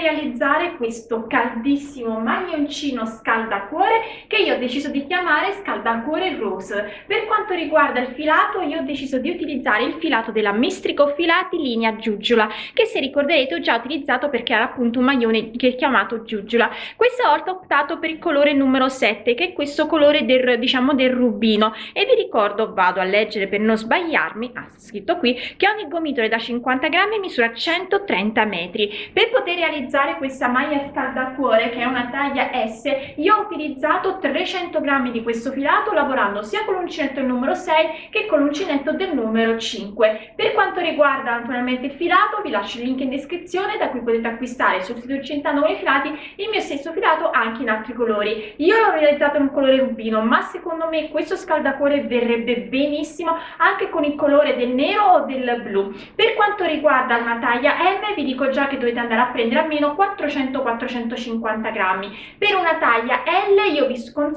realizzare questo caldissimo maglioncino scaldacuore che io ho deciso di chiamare scaldacuore rose per quanto riguarda il filato io ho deciso di utilizzare il filato della Mistrico Filati linea Giugiola che se ricorderete ho già utilizzato perché era appunto un maglione che è chiamato Giugiola questa volta ho optato per il colore numero 7 che è questo colore del diciamo del rubino. E vi ricordo vado a leggere per non sbagliarmi ha ah, scritto qui che ogni gomitolo da 50 grammi misura 130 metri. Per poter realizzare questa maglia scaldacuore che è una taglia S io ho utilizzato 300 grammi di questo filato lavorando sia con l'uncinetto numero 6 che con l'uncinetto del numero 5 per quanto riguarda naturalmente il filato vi lascio il link in descrizione da cui potete acquistare sul sito Centano i filati il mio stesso filato anche in altri colori. Io l'ho realizzato in un colore rubino ma secondo me questo scaldacuore verrebbe benissimo anche con il colore del nero o del blu. Per quanto riguarda una taglia M vi dico già che dovete andare a prendere almeno 400-450 grammi. Per una taglia L io vi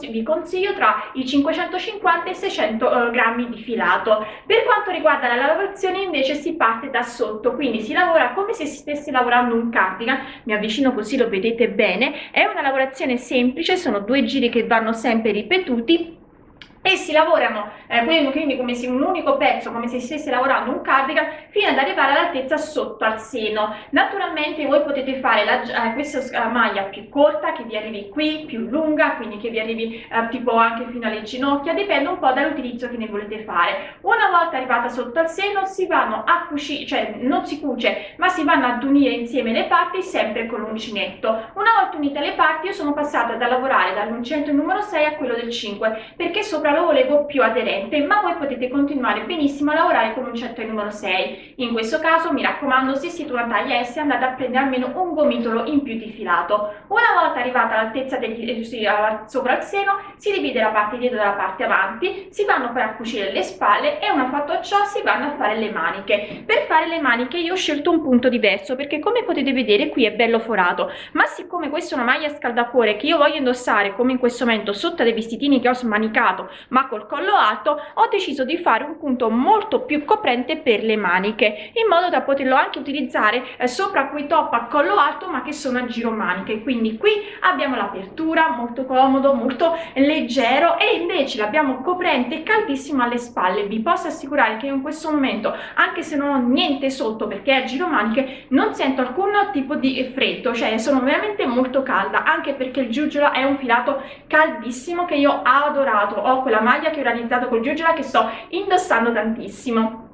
vi consiglio tra i 550 e i 600 eh, grammi di filato. Per quanto riguarda la lavorazione invece si parte da sotto quindi si lavora come se si stesse lavorando un cardigan. Mi avvicino così lo vedete bene. È una lavorazione semplice sono due giri che vanno sempre ripetuti e si lavorano eh, quindi come se un unico pezzo come se stesse lavorando un cardigan fino ad arrivare all'altezza sotto al seno. Naturalmente voi potete fare la, eh, questa maglia più corta che vi arrivi qui più lunga quindi che vi arrivi eh, tipo anche fino alle ginocchia dipende un po' dall'utilizzo che ne volete fare. Una volta arrivata sotto al seno si vanno a cucire cioè non si cuce ma si vanno ad unire insieme le parti sempre con l'uncinetto. Una volta unite le parti io sono passata da lavorare dall'uncinetto numero 6 a quello del 5 perché sopra lo volevo più aderente ma voi potete continuare benissimo a lavorare con un certo numero 6 in questo caso mi raccomando se siete una taglia S andate a prendere almeno un gomitolo in più di filato. Una volta arrivata all'altezza eh, sopra il seno si divide la parte dietro dalla parte avanti si vanno poi a cucire le spalle e una fatto ciò si vanno a fare le maniche. Per fare le maniche io ho scelto un punto diverso perché come potete vedere qui è bello forato ma siccome questa è una maglia scaldacuore che io voglio indossare come in questo momento sotto dei vestitini che ho smanicato ma col collo alto ho deciso di fare un punto molto più coprente per le maniche in modo da poterlo anche utilizzare eh, sopra quei top a collo alto ma che sono a giro maniche. Quindi qui abbiamo l'apertura molto comodo molto leggero e invece l'abbiamo coprente caldissimo alle spalle. Vi posso assicurare che in questo momento anche se non ho niente sotto perché è a giro maniche non sento alcun tipo di freddo cioè sono veramente molto calda anche perché il giuggiolo è un filato caldissimo che io ho adorato. Ho quella maglia che ho realizzato col Giugiola che sto indossando tantissimo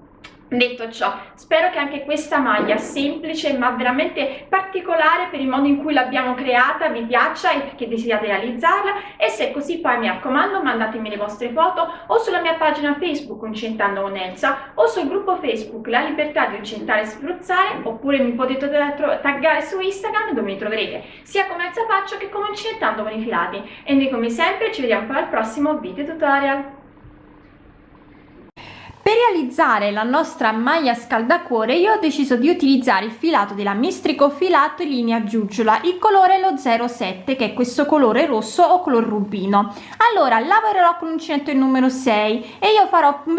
Detto ciò, spero che anche questa maglia semplice ma veramente particolare per il modo in cui l'abbiamo creata vi piaccia e che desiderate realizzarla. E se è così poi mi raccomando mandatemi le vostre foto o sulla mia pagina Facebook Incentando con Elsa o sul gruppo Facebook La Libertà di Incentare e Spruzzare oppure mi potete taggare su Instagram dove mi troverete sia come Elsa Faccio che come Incentando con i filati. E noi come sempre ci vediamo poi al prossimo video tutorial per realizzare la nostra maglia scaldacuore io ho deciso di utilizzare il filato della Mistrico Filato in linea giugiola il colore lo 07 che è questo colore rosso o color rubino. Allora lavorerò con l'uncinetto il numero 6 e io farò un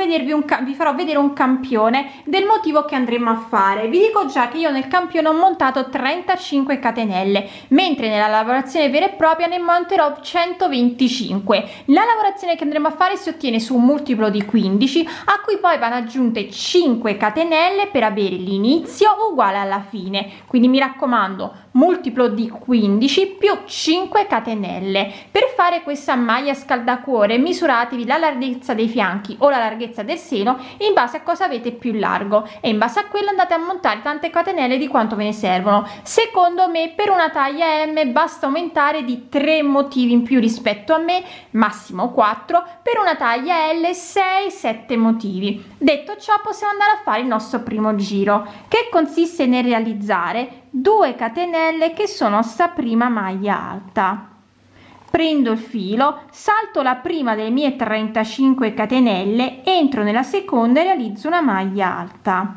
vi farò vedere un campione del motivo che andremo a fare. Vi dico già che io nel campione ho montato 35 catenelle mentre nella lavorazione vera e propria ne monterò 125 la lavorazione che andremo a fare si ottiene su un multiplo di 15 a cui poi vanno aggiunte 5 catenelle per avere l'inizio uguale alla fine. Quindi mi raccomando multiplo di 15 più 5 catenelle. Per fare questa maglia scaldacuore misuratevi la larghezza dei fianchi o la larghezza del seno in base a cosa avete più largo. E in base a quello andate a montare tante catenelle di quanto ve ne servono. Secondo me per una taglia m basta aumentare di 3 motivi in più rispetto a me massimo 4 per una taglia l 6 7 motivi. Detto ciò possiamo andare a fare il nostro primo giro che consiste nel realizzare 2 catenelle che sono sta prima maglia alta. Prendo il filo salto la prima delle mie 35 catenelle entro nella seconda e realizzo una maglia alta.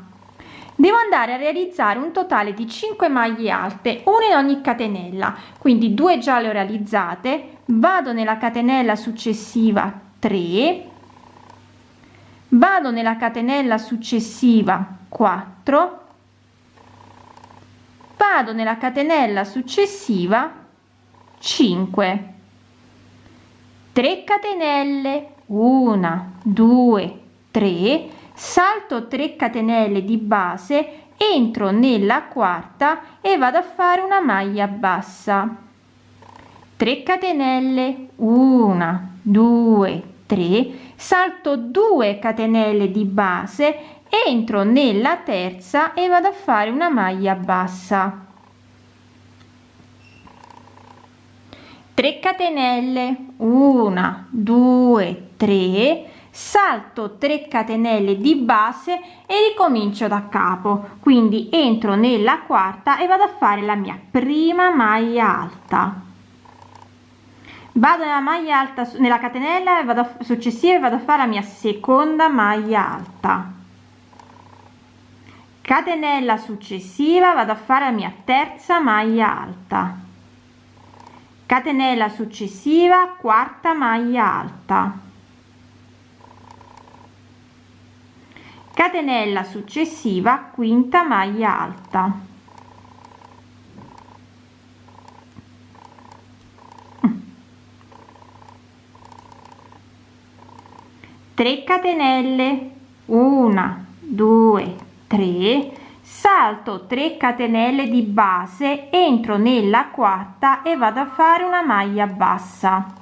Devo andare a realizzare un totale di 5 maglie alte una in ogni catenella. Quindi due già le ho realizzate vado nella catenella successiva 3 vado nella catenella successiva 4 vado nella catenella successiva 5 3 catenelle 1 2 3 salto 3 catenelle di base entro nella quarta e vado a fare una maglia bassa. 3 catenelle 1 2 3 salto 2 catenelle di base entro nella terza e vado a fare una maglia bassa. 3 catenelle. 1 2 3 salto 3 catenelle di base e ricomincio da capo. Quindi entro nella quarta e vado a fare la mia prima maglia alta. Vado nella maglia alta nella catenella e vado successiva e vado a fare la mia seconda maglia alta catenella successiva vado a fare la mia terza maglia alta. Catenella successiva quarta maglia alta. Catenella successiva quinta maglia alta. 3 catenelle. 1 2 3 salto 3 catenelle di base entro nella quarta e vado a fare una maglia bassa.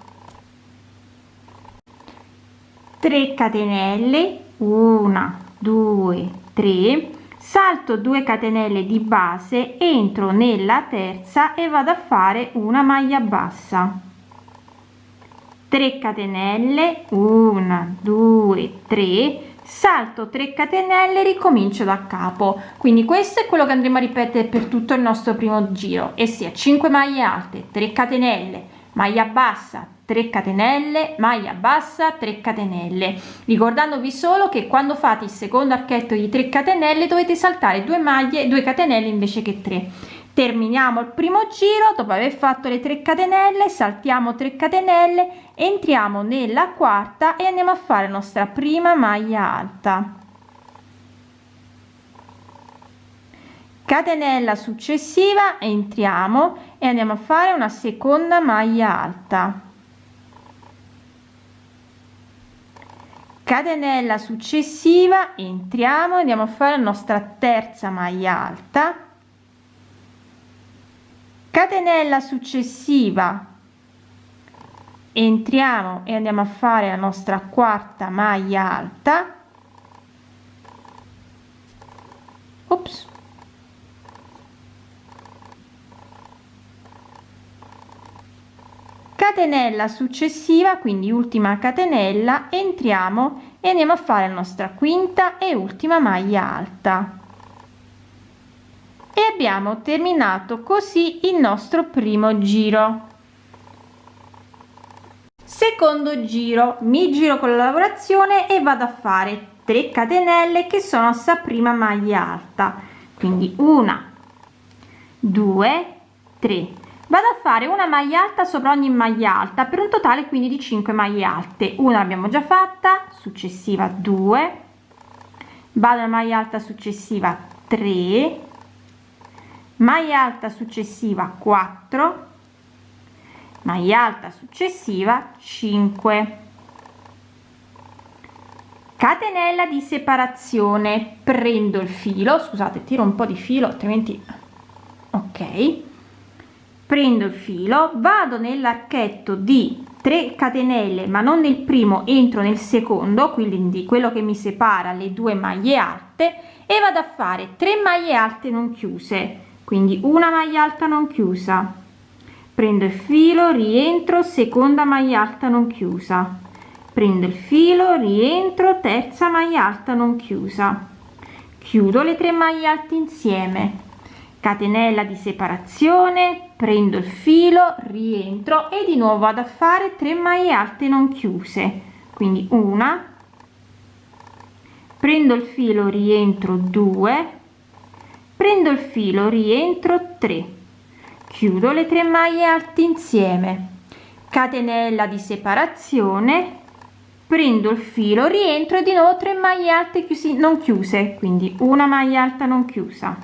3 catenelle 1 2 3 salto 2 catenelle di base entro nella terza e vado a fare una maglia bassa. 3 catenelle 1 2 3 salto 3 catenelle ricomincio da capo. Quindi questo è quello che andremo a ripetere per tutto il nostro primo giro. E sia 5 maglie alte 3 catenelle maglia bassa 3 catenelle maglia bassa 3 catenelle. Ricordandovi solo che quando fate il secondo archetto di 3 catenelle dovete saltare 2 maglie 2 catenelle invece che 3 terminiamo il primo giro dopo aver fatto le 3 catenelle saltiamo 3 catenelle entriamo nella quarta e andiamo a fare la nostra prima maglia alta. Catenella successiva entriamo e andiamo a fare una seconda maglia alta. Catenella successiva entriamo andiamo a fare la nostra terza maglia alta catenella successiva. Entriamo e andiamo a fare la nostra quarta maglia alta. Ops. catenella successiva quindi ultima catenella entriamo e andiamo a fare la nostra quinta e ultima maglia alta e abbiamo terminato così il nostro primo giro. Secondo giro. Mi giro con la lavorazione e vado a fare 3 catenelle che sono sta prima maglia alta. Quindi una due tre. Vado a fare una maglia alta sopra ogni maglia alta per un totale quindi di 5 maglie alte. Una l'abbiamo già fatta successiva 2 vado alla maglia alta successiva 3 maglia alta successiva 4 maglia alta successiva 5 catenella di separazione. Prendo il filo scusate tiro un po di filo altrimenti ok. Prendo il filo vado nell'archetto di 3 catenelle ma non nel primo entro nel secondo quindi quello che mi separa le due maglie alte e vado a fare 3 maglie alte non chiuse quindi una maglia alta non chiusa. Prendo il filo rientro seconda maglia alta non chiusa. Prendo il filo rientro terza maglia alta non chiusa. Chiudo le tre maglie alte insieme. Catenella di separazione prendo il filo rientro e di nuovo vado a fare 3 maglie alte non chiuse. Quindi una. Prendo il filo rientro 2 prendo il filo rientro 3 chiudo le tre maglie alte insieme. Catenella di separazione. Prendo il filo rientro di nuovo 3 maglie alte chiusi non chiuse quindi una maglia alta non chiusa.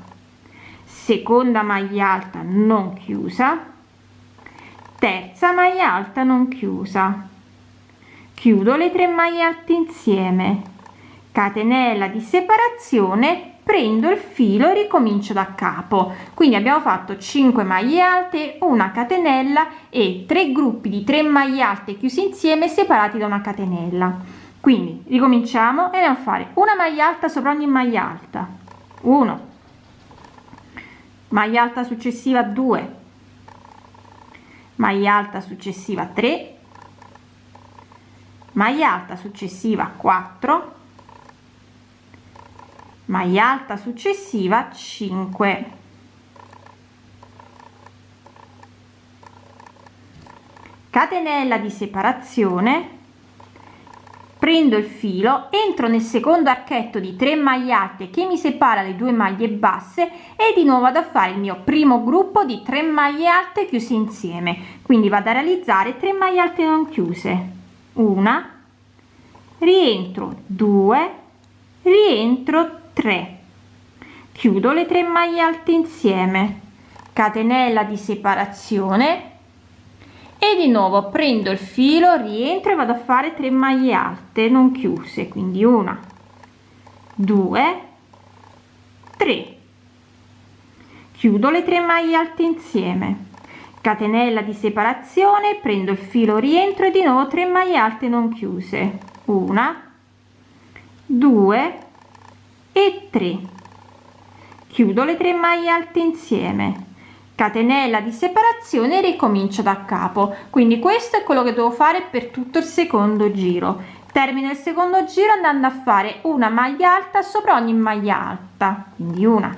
Seconda maglia alta non chiusa. Terza maglia alta non chiusa. Chiudo le tre maglie alte insieme. Catenella di separazione prendo il filo e ricomincio da capo. Quindi abbiamo fatto 5 maglie alte una catenella e tre gruppi di 3 maglie alte chiusi insieme separati da una catenella. Quindi ricominciamo e andiamo a fare una maglia alta sopra ogni maglia alta. 1 maglia alta successiva 2 maglia alta successiva 3 maglia alta successiva 4 maglia alta successiva 5 catenella di separazione. Prendo il filo entro nel secondo archetto di 3 maglie alte che mi separa le due maglie basse e di nuovo vado a fare il mio primo gruppo di 3 maglie alte chiuse insieme. Quindi vado a realizzare 3 maglie alte non chiuse. Una. Rientro. 2 rientro 3 chiudo le tre maglie alte insieme. Catenella di separazione. E di nuovo prendo il filo rientro e vado a fare 3 maglie alte non chiuse quindi una due tre. Chiudo le tre maglie alte insieme. Catenella di separazione prendo il filo rientro e di nuovo 3 maglie alte non chiuse. Una due e 3 chiudo le tre maglie alte insieme. Catenella di separazione ricomincio da capo. Quindi questo è quello che devo fare per tutto il secondo giro. Termino il secondo giro andando a fare una maglia alta sopra ogni maglia alta. Quindi una.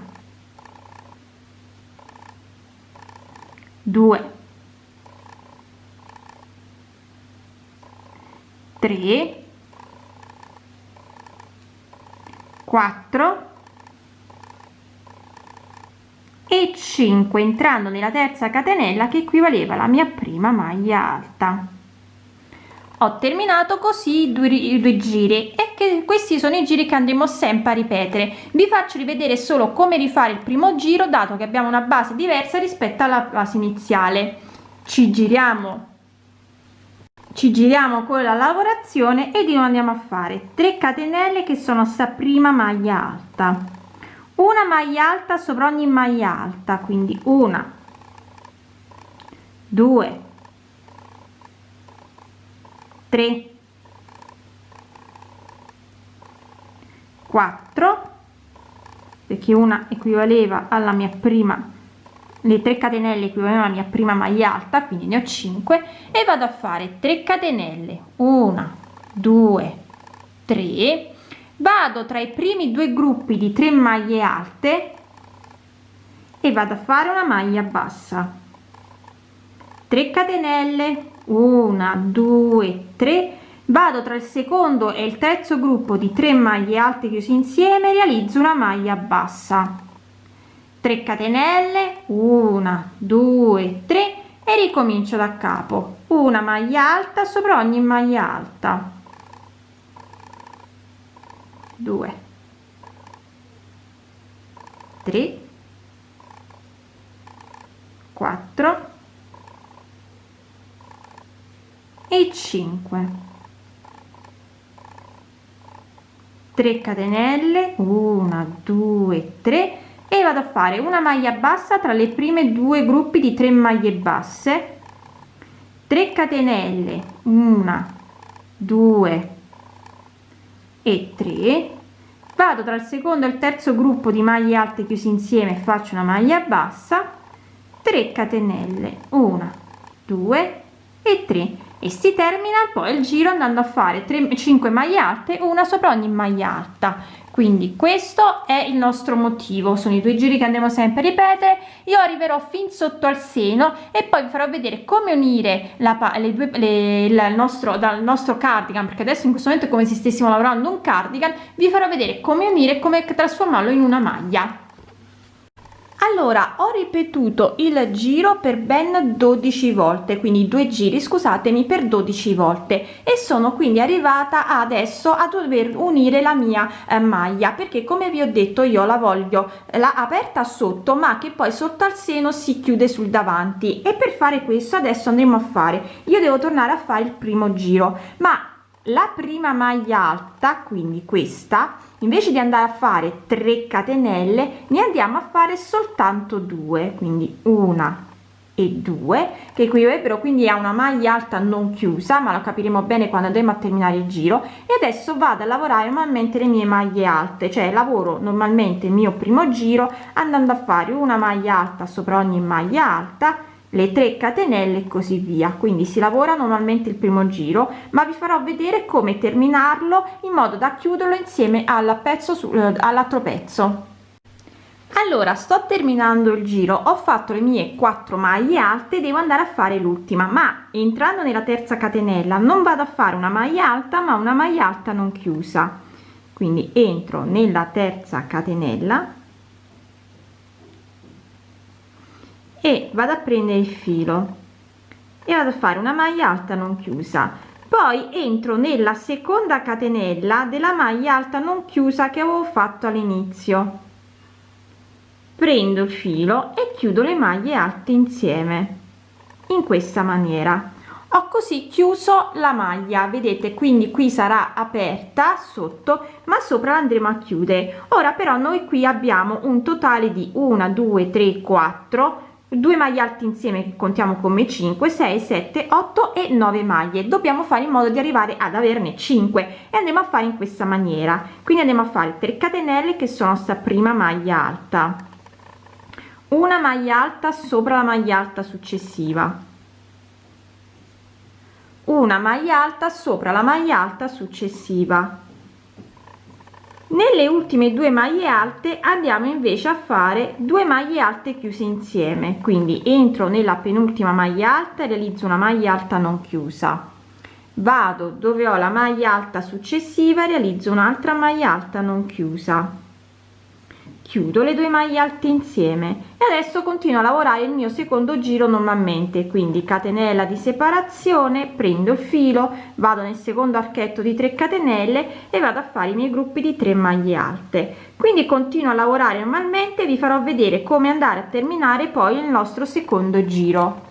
Due. Tre 4 e 5 entrando nella terza catenella che equivaleva alla mia prima maglia alta. Ho terminato così due, due giri e che questi sono i giri che andremo sempre a ripetere. Vi faccio rivedere solo come rifare il primo giro dato che abbiamo una base diversa rispetto alla base iniziale. Ci giriamo ci giriamo con la lavorazione e di nuovo andiamo a fare 3 catenelle che sono sta prima maglia alta. Una maglia alta sopra ogni maglia alta quindi una due tre quattro perché una equivaleva alla mia prima le 3 catenelle equivalgono alla mia prima maglia alta quindi ne ho 5 e vado a fare 3 catenelle. 1 2 3 vado tra i primi due gruppi di 3 maglie alte e vado a fare una maglia bassa. 3 catenelle. 1 2 3 vado tra il secondo e il terzo gruppo di 3 maglie alte chiusi insieme realizzo una maglia bassa 3 catenelle 1 2 3 e ricomincio da capo. Una maglia alta sopra ogni maglia alta. 2 3 4 e 5 3 catenelle 1 2 3 e vado a fare una maglia bassa tra le prime due gruppi di 3 maglie basse. 3 catenelle 1 2 e 3 vado tra il secondo e il terzo gruppo di maglie alte chiusi insieme faccio una maglia bassa. 3 catenelle 1 2 e 3 e si termina poi il giro andando a fare 3 5 maglie alte una sopra ogni maglia alta quindi questo è il nostro motivo. Sono i due giri che andremo sempre a ripetere. Io arriverò fin sotto al seno e poi vi farò vedere come unire la le due le, il nostro dal nostro cardigan perché adesso in questo momento è come se stessimo lavorando un cardigan. Vi farò vedere come unire come trasformarlo in una maglia allora ho ripetuto il giro per ben 12 volte quindi due giri scusatemi per 12 volte e sono quindi arrivata adesso a dover unire la mia eh, maglia perché come vi ho detto io la voglio eh, la aperta sotto ma che poi sotto al seno si chiude sul davanti. E per fare questo adesso andremo a fare io devo tornare a fare il primo giro ma la prima maglia alta quindi questa invece di andare a fare 3 catenelle ne andiamo a fare soltanto due quindi una e due che equivalrebbero quindi a una maglia alta non chiusa ma lo capiremo bene quando andremo a terminare il giro. E adesso vado a lavorare normalmente le mie maglie alte cioè lavoro normalmente il mio primo giro andando a fare una maglia alta sopra ogni maglia alta le 3 catenelle e così via. Quindi si lavora normalmente il primo giro ma vi farò vedere come terminarlo in modo da chiuderlo insieme al pezzo su, eh, all'altro pezzo. Allora sto terminando il giro. Ho fatto le mie 4 maglie alte devo andare a fare l'ultima. Ma entrando nella terza catenella non vado a fare una maglia alta ma una maglia alta non chiusa. Quindi entro nella terza catenella e vado a prendere il filo. E vado a fare una maglia alta non chiusa. Poi entro nella seconda catenella della maglia alta non chiusa che avevo fatto all'inizio. Prendo il filo e chiudo le maglie alte insieme. In questa maniera. Ho così chiuso la maglia. Vedete quindi qui sarà aperta sotto ma sopra andremo a chiudere. Ora però noi qui abbiamo un totale di 1 2 3 4 2 maglie alte insieme che contiamo come 5 6 7 8 e 9 maglie. Dobbiamo fare in modo di arrivare ad averne 5 e andiamo a fare in questa maniera. Quindi andiamo a fare 3 catenelle che sono sta prima maglia alta. Una maglia alta sopra la maglia alta successiva. Una maglia alta sopra la maglia alta successiva nelle ultime due maglie alte andiamo invece a fare due maglie alte chiuse insieme. Quindi entro nella penultima maglia alta realizzo una maglia alta non chiusa. Vado dove ho la maglia alta successiva realizzo un'altra maglia alta non chiusa chiudo le due maglie alte insieme e adesso continuo a lavorare il mio secondo giro normalmente quindi catenella di separazione prendo il filo vado nel secondo archetto di 3 catenelle e vado a fare i miei gruppi di 3 maglie alte. Quindi continuo a lavorare normalmente vi farò vedere come andare a terminare poi il nostro secondo giro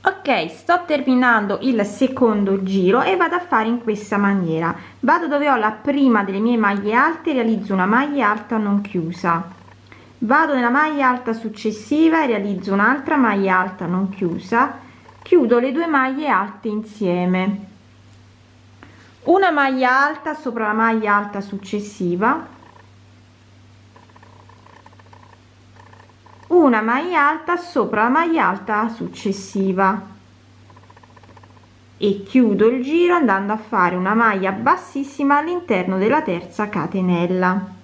ok sto terminando il secondo giro e vado a fare in questa maniera. Vado dove ho la prima delle mie maglie alte realizzo una maglia alta non chiusa. Vado nella maglia alta successiva e realizzo un'altra maglia alta non chiusa. Chiudo le due maglie alte insieme. Una maglia alta sopra la maglia alta successiva una maglia alta sopra la maglia alta successiva. E chiudo il giro andando a fare una maglia bassissima all'interno della terza catenella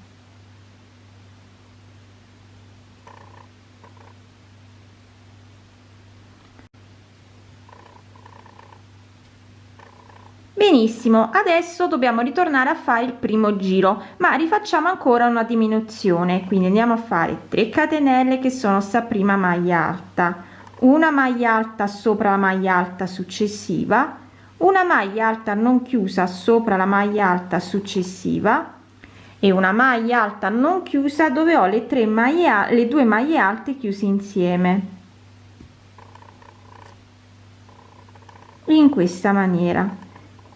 benissimo adesso dobbiamo ritornare a fare il primo giro ma rifacciamo ancora una diminuzione. Quindi andiamo a fare 3 catenelle che sono sta prima maglia alta una maglia alta sopra la maglia alta successiva una maglia alta non chiusa sopra la maglia alta successiva e una maglia alta non chiusa dove ho le tre maglie le due maglie alte chiuse insieme. In questa maniera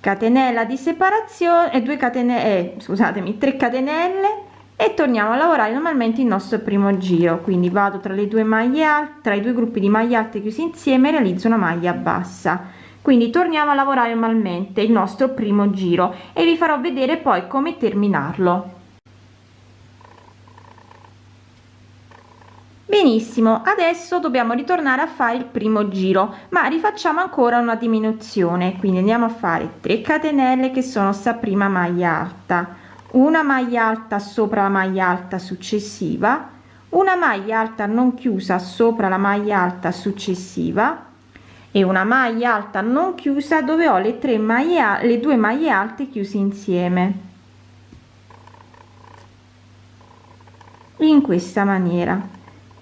catenella di separazione e 2 catenelle eh, scusatemi 3 catenelle e torniamo a lavorare normalmente il nostro primo giro. Quindi vado tra le due maglie alte tra i due gruppi di maglie alte chiusi insieme realizzo una maglia bassa. Quindi torniamo a lavorare normalmente il nostro primo giro e vi farò vedere poi come terminarlo benissimo adesso dobbiamo ritornare a fare il primo giro ma rifacciamo ancora una diminuzione. Quindi andiamo a fare 3 catenelle che sono sta prima maglia alta. Una maglia alta sopra la maglia alta successiva. Una maglia alta non chiusa sopra la maglia alta successiva. E una maglia alta non chiusa dove ho le tre maglie le due maglie alte chiuse insieme. In questa maniera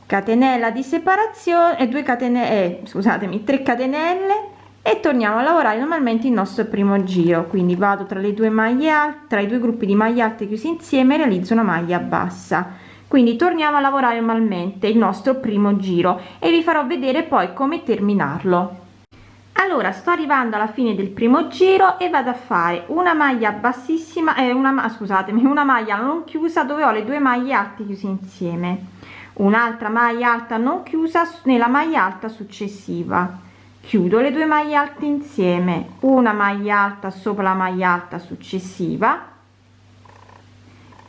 catenella di separazione e 2 catenelle eh, scusatemi 3 catenelle e torniamo a lavorare normalmente il nostro primo giro. Quindi vado tra le due maglie alte tra i due gruppi di maglie alte chiusi insieme realizzo una maglia bassa. Quindi torniamo a lavorare normalmente il nostro primo giro e vi farò vedere poi come terminarlo. Allora sto arrivando alla fine del primo giro e vado a fare una maglia bassissima e eh, una scusatemi una maglia non chiusa dove ho le due maglie alte chiuse insieme un'altra maglia alta non chiusa nella maglia alta successiva. Chiudo le due maglie alte insieme. Una maglia alta sopra la maglia alta successiva.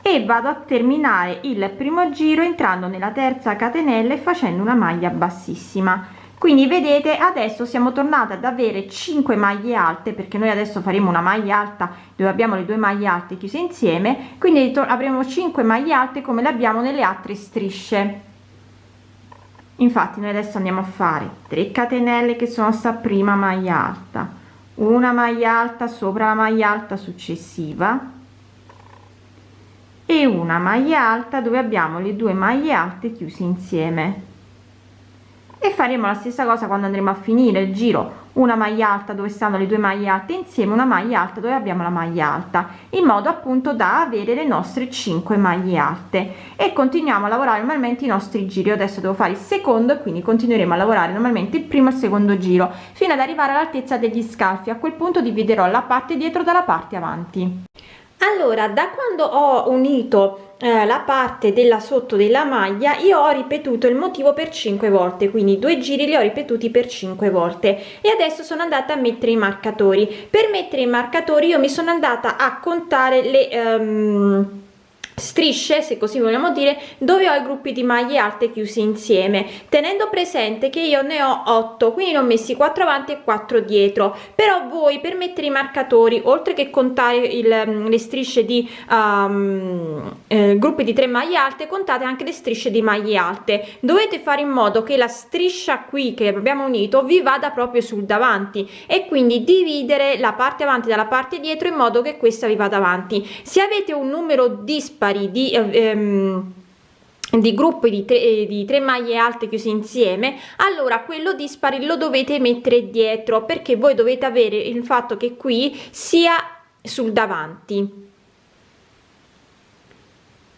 E vado a terminare il primo giro entrando nella terza catenella e facendo una maglia bassissima quindi vedete adesso siamo tornate ad avere 5 maglie alte perché noi adesso faremo una maglia alta dove abbiamo le due maglie alte chiuse insieme quindi avremo 5 maglie alte come le abbiamo nelle altre strisce. Infatti noi adesso andiamo a fare 3 catenelle che sono sta prima maglia alta una maglia alta sopra la maglia alta successiva e una maglia alta dove abbiamo le due maglie alte chiuse insieme e faremo la stessa cosa quando andremo a finire il giro. Una maglia alta dove stanno le due maglie alte insieme una maglia alta dove abbiamo la maglia alta in modo appunto da avere le nostre 5 maglie alte. E continuiamo a lavorare normalmente i nostri giri. Adesso devo fare il secondo e quindi continueremo a lavorare normalmente il primo e il secondo giro fino ad arrivare all'altezza degli scalfi. A quel punto dividerò la parte dietro dalla parte avanti allora da quando ho unito eh, la parte della sotto della maglia io ho ripetuto il motivo per 5 volte quindi due giri li ho ripetuti per 5 volte. E adesso sono andata a mettere i marcatori. Per mettere i marcatori io mi sono andata a contare le um, strisce se così vogliamo dire dove ho i gruppi di maglie alte chiusi insieme tenendo presente che io ne ho 8 quindi ne ho messi 4 avanti e 4 dietro. Però voi per mettere i marcatori oltre che contare il, mm, le strisce di um, eh, gruppi di 3 maglie alte contate anche le strisce di maglie alte. Dovete fare in modo che la striscia qui che abbiamo unito vi vada proprio sul davanti e quindi dividere la parte avanti dalla parte dietro in modo che questa vi vada avanti. Se avete un numero dispari dispari di ehm, di gruppi di tre, eh, di tre maglie alte chiuse insieme allora quello dispari lo dovete mettere dietro perché voi dovete avere il fatto che qui sia sul davanti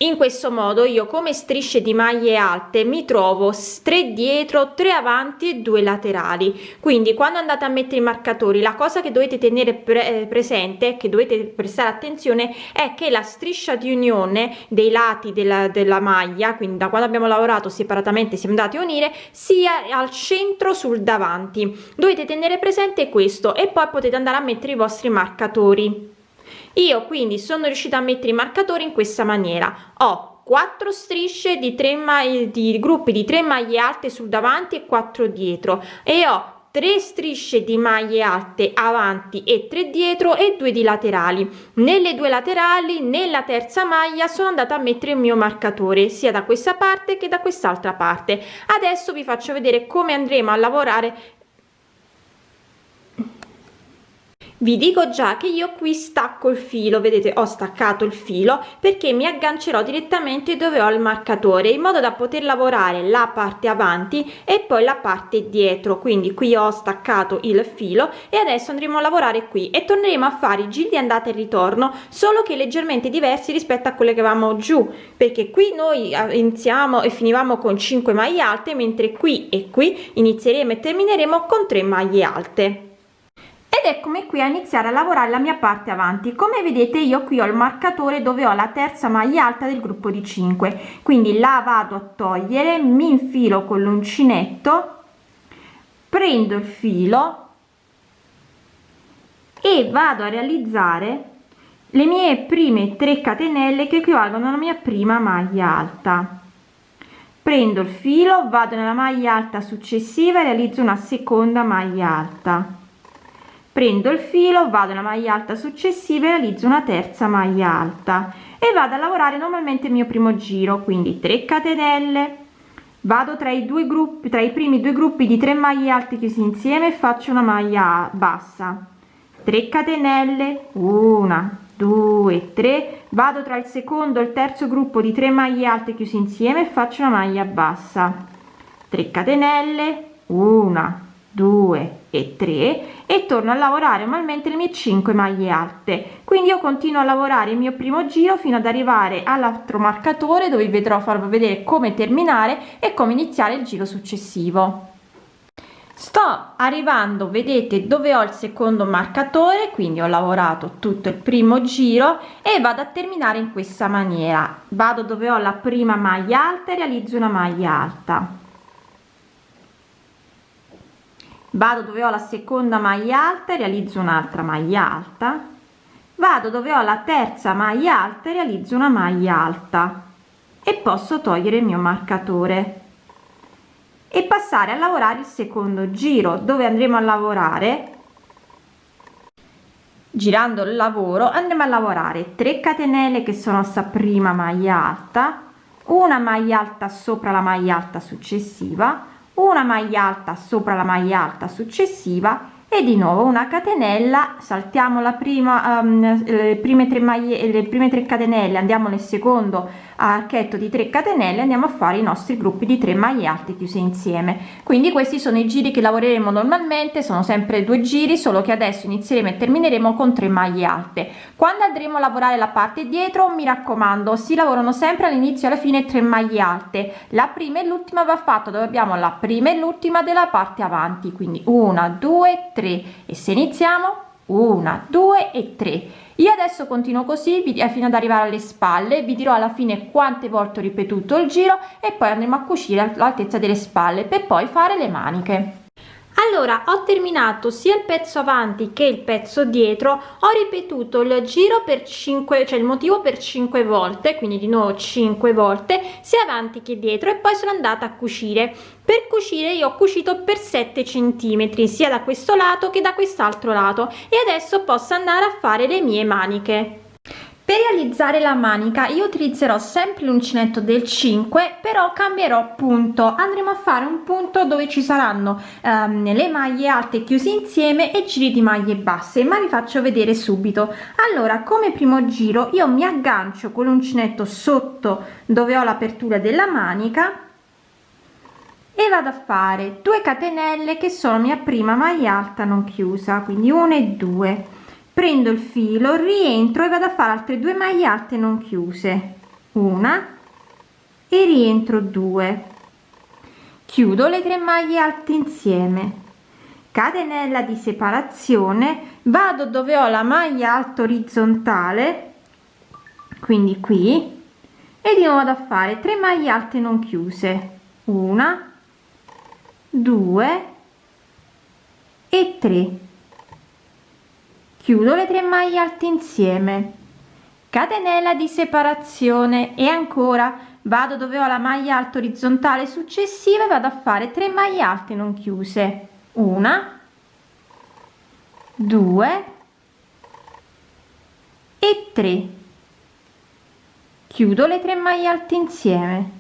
in questo modo io come strisce di maglie alte mi trovo 3 dietro 3 avanti e 2 laterali. Quindi quando andate a mettere i marcatori la cosa che dovete tenere pre eh, presente che dovete prestare attenzione è che la striscia di unione dei lati della, della maglia quindi da quando abbiamo lavorato separatamente siamo andati a unire sia al centro sul davanti. Dovete tenere presente questo e poi potete andare a mettere i vostri marcatori io quindi sono riuscita a mettere i marcatori in questa maniera. Ho 4 strisce di 3 maglie di gruppi di 3 maglie alte sul davanti e 4 dietro. E ho 3 strisce di maglie alte avanti e 3 dietro e 2 di laterali. Nelle due laterali nella terza maglia sono andata a mettere il mio marcatore sia da questa parte che da quest'altra parte. Adesso vi faccio vedere come andremo a lavorare vi dico già che io qui stacco il filo vedete ho staccato il filo perché mi aggancerò direttamente dove ho il marcatore in modo da poter lavorare la parte avanti e poi la parte dietro. Quindi qui ho staccato il filo e adesso andremo a lavorare qui e torneremo a fare i giri di andata e ritorno solo che leggermente diversi rispetto a quelle che avevamo giù perché qui noi eh, iniziamo e finivamo con 5 maglie alte mentre qui e qui inizieremo e termineremo con 3 maglie alte ed eccomi qui a iniziare a lavorare la mia parte avanti. Come vedete io qui ho il marcatore dove ho la terza maglia alta del gruppo di 5 quindi la vado a togliere mi infilo con l'uncinetto prendo il filo e vado a realizzare le mie prime 3 catenelle che equivalgono alla mia prima maglia alta. Prendo il filo vado nella maglia alta successiva e realizzo una seconda maglia alta prendo il filo vado nella maglia alta successiva e realizzo una terza maglia alta e vado a lavorare normalmente il mio primo giro quindi 3 catenelle. Vado tra i due gruppi tra i primi due gruppi di 3 maglie alte chiusi insieme e faccio una maglia bassa. 3 catenelle 1 2 3 vado tra il secondo e il terzo gruppo di 3 maglie alte chiuse insieme e faccio una maglia bassa. 3 catenelle 1 2 e 3 e torno a lavorare normalmente le mie 5 maglie alte. Quindi io continuo a lavorare il mio primo giro fino ad arrivare all'altro marcatore dove vedrò farvi vedere come terminare e come iniziare il giro successivo. Sto arrivando vedete dove ho il secondo marcatore quindi ho lavorato tutto il primo giro e vado a terminare in questa maniera. Vado dove ho la prima maglia alta e realizzo una maglia alta vado dove ho la seconda maglia alta e realizzo un'altra maglia alta. Vado dove ho la terza maglia alta e realizzo una maglia alta. E posso togliere il mio marcatore. E passare a lavorare il secondo giro dove andremo a lavorare. Girando il lavoro andremo a lavorare 3 catenelle che sono sta prima maglia alta una maglia alta sopra la maglia alta successiva una maglia alta sopra la maglia alta successiva e di nuovo una catenella. Saltiamo la prima um, le prime tre maglie le prime tre catenelle andiamo nel secondo archetto di 3 catenelle andiamo a fare i nostri gruppi di 3 maglie alte chiuse insieme. Quindi questi sono i giri che lavoreremo normalmente sono sempre due giri solo che adesso inizieremo e termineremo con 3 maglie alte. Quando andremo a lavorare la parte dietro mi raccomando si lavorano sempre all'inizio alla fine 3 maglie alte. La prima e l'ultima va fatta dove abbiamo la prima e l'ultima della parte avanti. Quindi una due tre. E se iniziamo? Una due e tre io adesso continuo così fino ad arrivare alle spalle vi dirò alla fine quante volte ho ripetuto il giro e poi andremo a cucire all'altezza delle spalle per poi fare le maniche allora ho terminato sia il pezzo avanti che il pezzo dietro ho ripetuto il giro per 5 cioè il motivo per 5 volte quindi di nuovo 5 volte sia avanti che dietro e poi sono andata a cucire. Per cucire io ho cucito per 7 centimetri sia da questo lato che da quest'altro lato e adesso posso andare a fare le mie maniche per realizzare la manica io utilizzerò sempre l'uncinetto del 5 però cambierò punto. Andremo a fare un punto dove ci saranno um, le maglie alte chiuse insieme e giri di maglie basse ma vi faccio vedere subito. Allora come primo giro io mi aggancio con l'uncinetto sotto dove ho l'apertura della manica e vado a fare 2 catenelle che sono mia prima maglia alta non chiusa quindi 1 e 2 prendo il filo rientro e vado a fare altre due maglie alte non chiuse. Una e rientro 2 chiudo le tre maglie alte insieme. Catenella di separazione vado dove ho la maglia alta orizzontale quindi qui e di nuovo vado a fare 3 maglie alte non chiuse. Una 2 e 3 chiudo le tre maglie alte insieme. Catenella di separazione. E ancora vado dove ho la maglia alta orizzontale successiva e vado a fare 3 maglie alte non chiuse. Una due e 3 chiudo le tre maglie alte insieme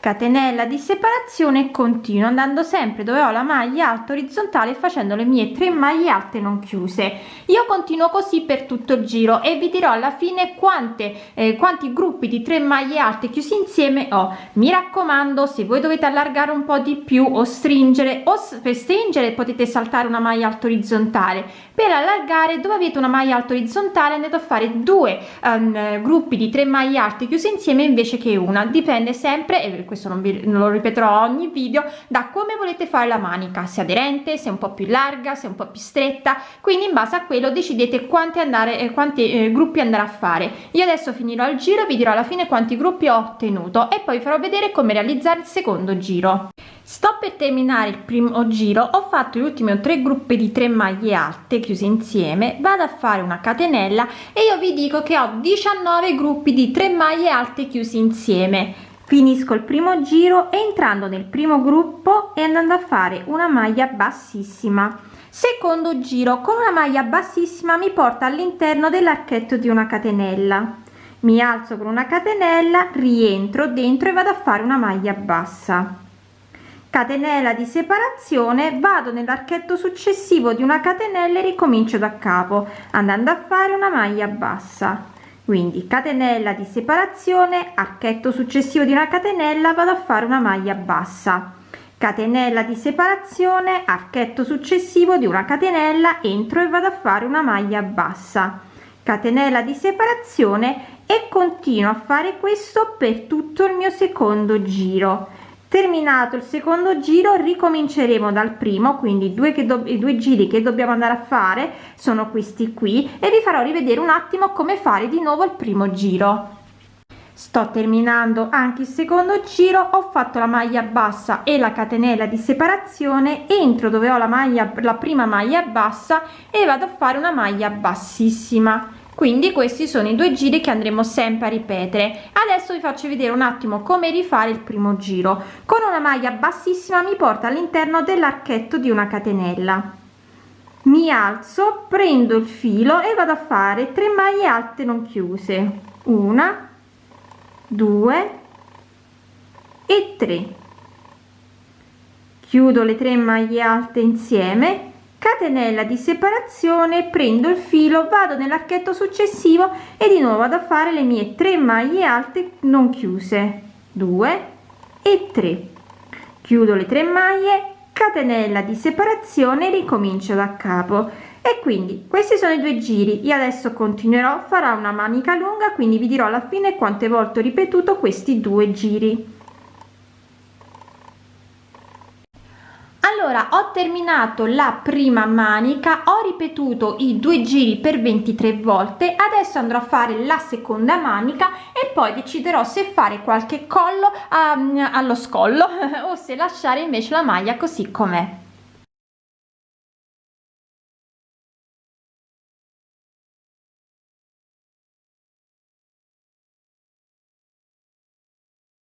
catenella di separazione continuo andando sempre dove ho la maglia alta orizzontale facendo le mie tre maglie alte non chiuse. Io continuo così per tutto il giro e vi dirò alla fine quante eh, quanti gruppi di tre maglie alte chiusi insieme ho. Mi raccomando se voi dovete allargare un po di più o stringere o per stringere potete saltare una maglia alta orizzontale. Per allargare dove avete una maglia alta orizzontale andate a fare due um, gruppi di tre maglie alte chiuse insieme invece che una. Dipende sempre e questo non, vi, non lo ripeterò ogni video da come volete fare la manica se aderente se un po più larga se un po più stretta quindi in base a quello decidete quanti andare eh, quanti eh, gruppi andare a fare. Io adesso finirò il giro vi dirò alla fine quanti gruppi ho ottenuto e poi farò vedere come realizzare il secondo giro. Sto per terminare il primo giro ho fatto gli ultimi tre gruppi di 3 maglie alte chiuse insieme vado a fare una catenella e io vi dico che ho 19 gruppi di 3 maglie alte chiusi insieme finisco il primo giro entrando nel primo gruppo e andando a fare una maglia bassissima. Secondo giro con una maglia bassissima mi porta all'interno dell'archetto di una catenella. Mi alzo con una catenella rientro dentro e vado a fare una maglia bassa. Catenella di separazione vado nell'archetto successivo di una catenella e ricomincio da capo andando a fare una maglia bassa quindi catenella di separazione archetto successivo di una catenella vado a fare una maglia bassa. Catenella di separazione archetto successivo di una catenella entro e vado a fare una maglia bassa. Catenella di separazione e continuo a fare questo per tutto il mio secondo giro terminato il secondo giro ricominceremo dal primo quindi due che i due giri che dobbiamo andare a fare sono questi qui e vi farò rivedere un attimo come fare di nuovo il primo giro. Sto terminando anche il secondo giro ho fatto la maglia bassa e la catenella di separazione entro dove ho la maglia la prima maglia bassa e vado a fare una maglia bassissima quindi questi sono i due giri che andremo sempre a ripetere. Adesso vi faccio vedere un attimo come rifare il primo giro. Con una maglia bassissima mi porta all'interno dell'archetto di una catenella. Mi alzo prendo il filo e vado a fare 3 maglie alte non chiuse. Una 2 e 3 chiudo le tre maglie alte insieme catenella di separazione prendo il filo vado nell'archetto successivo e di nuovo vado a fare le mie 3 maglie alte non chiuse. 2 e 3 chiudo le tre maglie catenella di separazione ricomincio da capo. E quindi questi sono i due giri. Io adesso continuerò farà una manica lunga quindi vi dirò alla fine quante volte ho ripetuto questi due giri allora ho terminato la prima manica ho ripetuto i due giri per 23 volte adesso andrò a fare la seconda manica e poi deciderò se fare qualche collo um, allo scollo o se lasciare invece la maglia così com'è